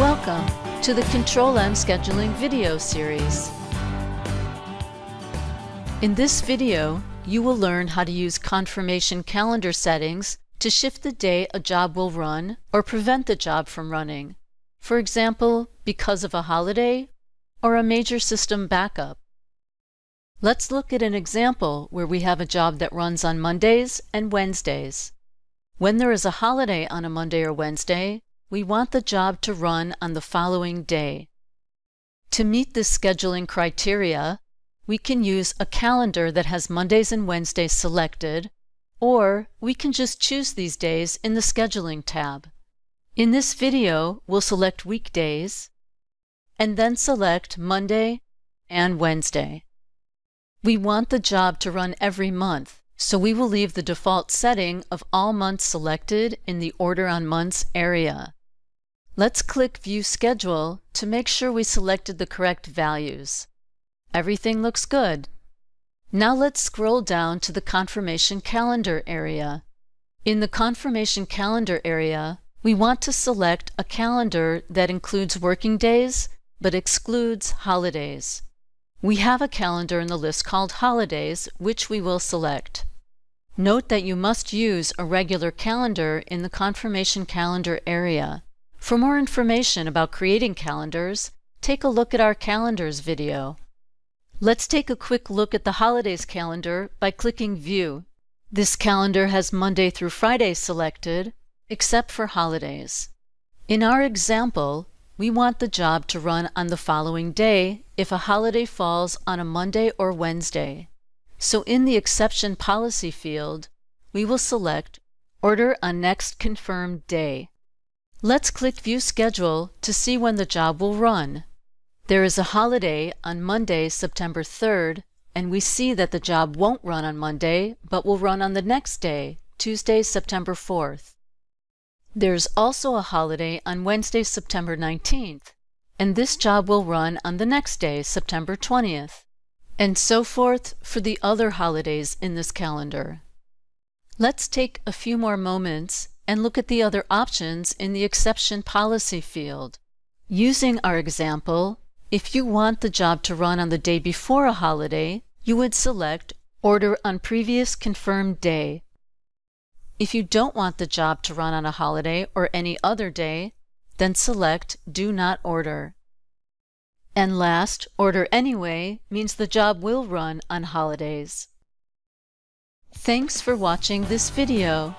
Welcome to the Control-M Scheduling video series. In this video, you will learn how to use confirmation calendar settings to shift the day a job will run or prevent the job from running. For example, because of a holiday or a major system backup. Let's look at an example where we have a job that runs on Mondays and Wednesdays. When there is a holiday on a Monday or Wednesday, we want the job to run on the following day. To meet this scheduling criteria, we can use a calendar that has Mondays and Wednesdays selected, or we can just choose these days in the Scheduling tab. In this video, we'll select weekdays, and then select Monday and Wednesday. We want the job to run every month, so we will leave the default setting of all months selected in the Order on Months area. Let's click View Schedule to make sure we selected the correct values. Everything looks good. Now let's scroll down to the Confirmation Calendar area. In the Confirmation Calendar area, we want to select a calendar that includes working days but excludes holidays. We have a calendar in the list called Holidays, which we will select. Note that you must use a regular calendar in the Confirmation Calendar area. For more information about creating calendars, take a look at our Calendars video. Let's take a quick look at the Holidays calendar by clicking View. This calendar has Monday through Friday selected, except for holidays. In our example, we want the job to run on the following day if a holiday falls on a Monday or Wednesday. So in the Exception Policy field, we will select Order on Next Confirmed Day. Let's click View Schedule to see when the job will run. There is a holiday on Monday, September 3rd, and we see that the job won't run on Monday, but will run on the next day, Tuesday, September 4th. There's also a holiday on Wednesday, September 19th, and this job will run on the next day, September 20th, and so forth for the other holidays in this calendar. Let's take a few more moments and look at the other options in the Exception Policy field. Using our example, if you want the job to run on the day before a holiday, you would select Order on Previous Confirmed Day. If you don't want the job to run on a holiday or any other day, then select Do Not Order. And last, Order Anyway means the job will run on holidays. Thanks for watching this video.